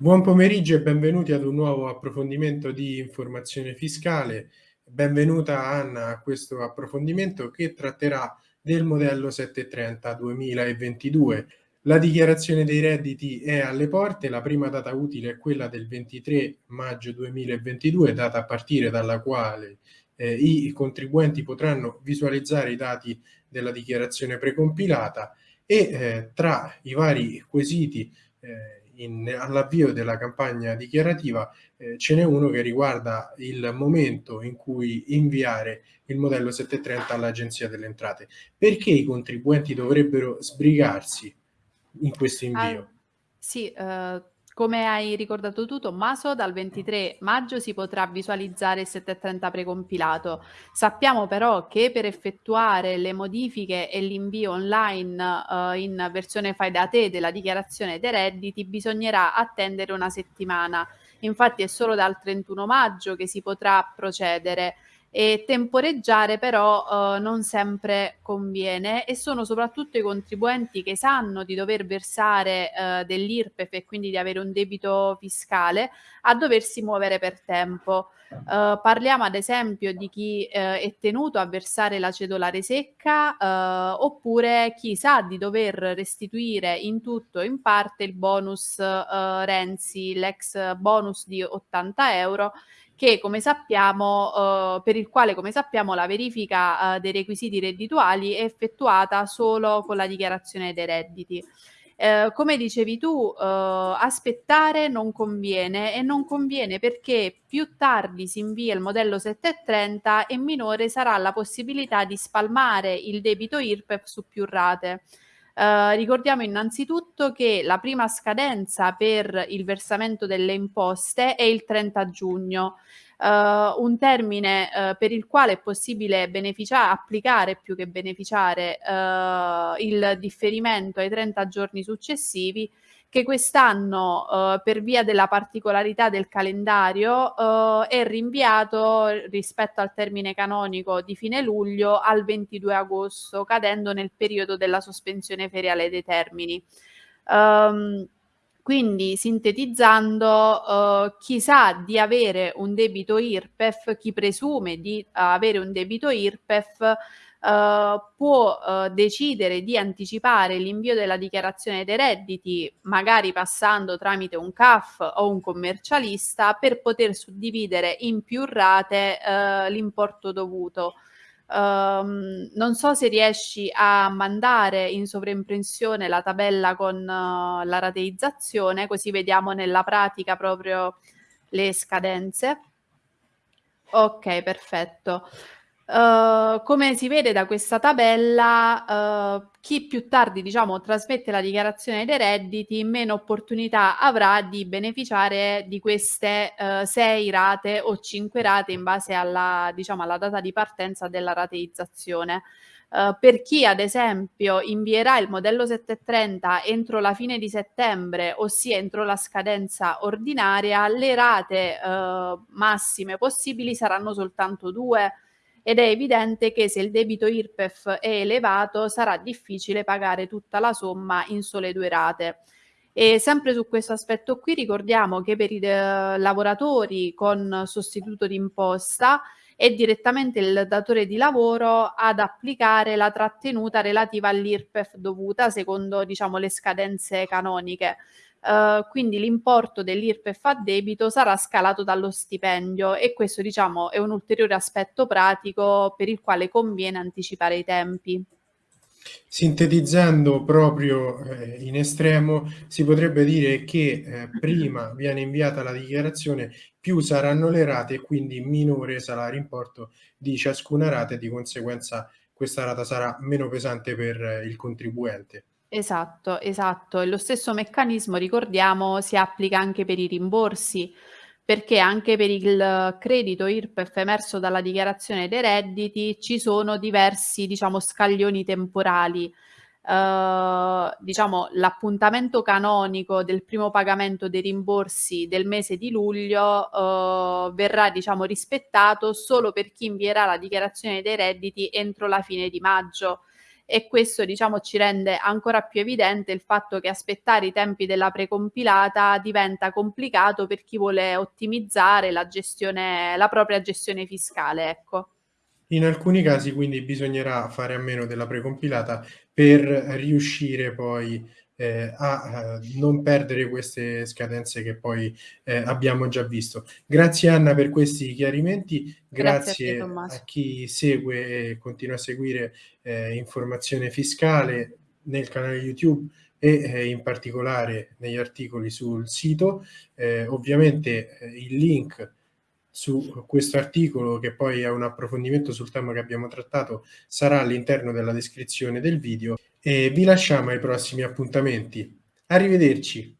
Buon pomeriggio e benvenuti ad un nuovo approfondimento di informazione fiscale. Benvenuta Anna a questo approfondimento che tratterà del modello 730 2022. La dichiarazione dei redditi è alle porte, la prima data utile è quella del 23 maggio 2022, data a partire dalla quale eh, i contribuenti potranno visualizzare i dati della dichiarazione precompilata e eh, tra i vari quesiti eh, all'avvio della campagna dichiarativa eh, ce n'è uno che riguarda il momento in cui inviare il modello 730 all'Agenzia delle Entrate. Perché i contribuenti dovrebbero sbrigarsi in questo invio? Ah, sì, uh, come hai ricordato tu Tommaso, dal 23 maggio si potrà visualizzare il 730 precompilato. Sappiamo però che per effettuare le modifiche e l'invio online uh, in versione fai da te della dichiarazione dei redditi bisognerà attendere una settimana. Infatti è solo dal 31 maggio che si potrà procedere e temporeggiare però eh, non sempre conviene e sono soprattutto i contribuenti che sanno di dover versare eh, dell'IRPEF e quindi di avere un debito fiscale a doversi muovere per tempo. Uh, parliamo ad esempio di chi uh, è tenuto a versare la cedolare secca uh, oppure chi sa di dover restituire in tutto o in parte il bonus Renzi, l'ex bonus di 80 euro che come sappiamo, uh, per il quale come sappiamo la verifica uh, dei requisiti reddituali è effettuata solo con la dichiarazione dei redditi. Uh, come dicevi tu, aspettare non conviene e non conviene perché più tardi si invia il modello 730 e minore sarà la possibilità di spalmare il debito IRPEF su più rate. Uh, ricordiamo innanzitutto che la prima scadenza per il versamento delle imposte è il 30 giugno, uh, un termine uh, per il quale è possibile beneficiare, applicare più che beneficiare il differimento ai 30 giorni successivi che quest'anno eh, per via della particolarità del calendario eh, è rinviato rispetto al termine canonico di fine luglio al 22 agosto, cadendo nel periodo della sospensione feriale dei termini. Um, quindi sintetizzando, uh, chi sa di avere un debito IRPEF, chi presume di uh, avere un debito IRPEF, Uh, può uh, decidere di anticipare l'invio della dichiarazione dei redditi, magari passando tramite un CAF o un commercialista, per poter suddividere in più rate uh, l'importo dovuto. Um, non so se riesci a mandare in sovraimpressione la tabella con la rateizzazione, così vediamo nella pratica proprio le scadenze. Ok, perfetto. Uh, come si vede da questa tabella, uh, chi più tardi diciamo, trasmette la dichiarazione dei redditi, meno opportunità avrà di beneficiare di queste uh, sei rate o cinque rate in base alla, diciamo, alla data di partenza della rateizzazione. Uh, per chi ad esempio invierà il modello 730 entro la fine di settembre, ossia entro la scadenza ordinaria, le rate uh, massime possibili saranno soltanto due ed è evidente che se il debito IRPEF è elevato sarà difficile pagare tutta la somma in sole due rate. E sempre su questo aspetto qui ricordiamo che per i eh, lavoratori con sostituto d'imposta è direttamente il datore di lavoro ad applicare la trattenuta relativa all'IRPEF dovuta secondo diciamo, le scadenze canoniche. Uh, quindi l'importo dell'IRPEF a debito sarà scalato dallo stipendio e questo diciamo è un ulteriore aspetto pratico per il quale conviene anticipare i tempi. Sintetizzando proprio eh, in estremo, si potrebbe dire che eh, prima viene inviata la dichiarazione, più saranno le rate e quindi minore sarà l'importo di ciascuna rata e di conseguenza questa rata sarà meno pesante per eh, il contribuente. Esatto, esatto. E lo stesso meccanismo, ricordiamo, si applica anche per i rimborsi, perché anche per il credito IRPEF emerso dalla dichiarazione dei redditi ci sono diversi, diciamo, scaglioni temporali. Uh, diciamo, l'appuntamento canonico del primo pagamento dei rimborsi del mese di luglio uh, verrà, diciamo, rispettato solo per chi invierà la dichiarazione dei redditi entro la fine di maggio e questo diciamo ci rende ancora più evidente il fatto che aspettare i tempi della precompilata diventa complicato per chi vuole ottimizzare la gestione, la propria gestione fiscale, ecco. In alcuni casi quindi bisognerà fare a meno della precompilata per riuscire poi eh, a eh, non perdere queste scadenze che poi eh, abbiamo già visto. Grazie Anna per questi chiarimenti, grazie, grazie a, te, a, chi segue e continua a seguire eh, informazione fiscale nel canale YouTube e eh, in particolare negli articoli sul sito. Eh, ovviamente il link su questo articolo, che poi è un approfondimento sul tema che abbiamo trattato, sarà all'interno della descrizione del video e vi lasciamo ai prossimi appuntamenti. Arrivederci!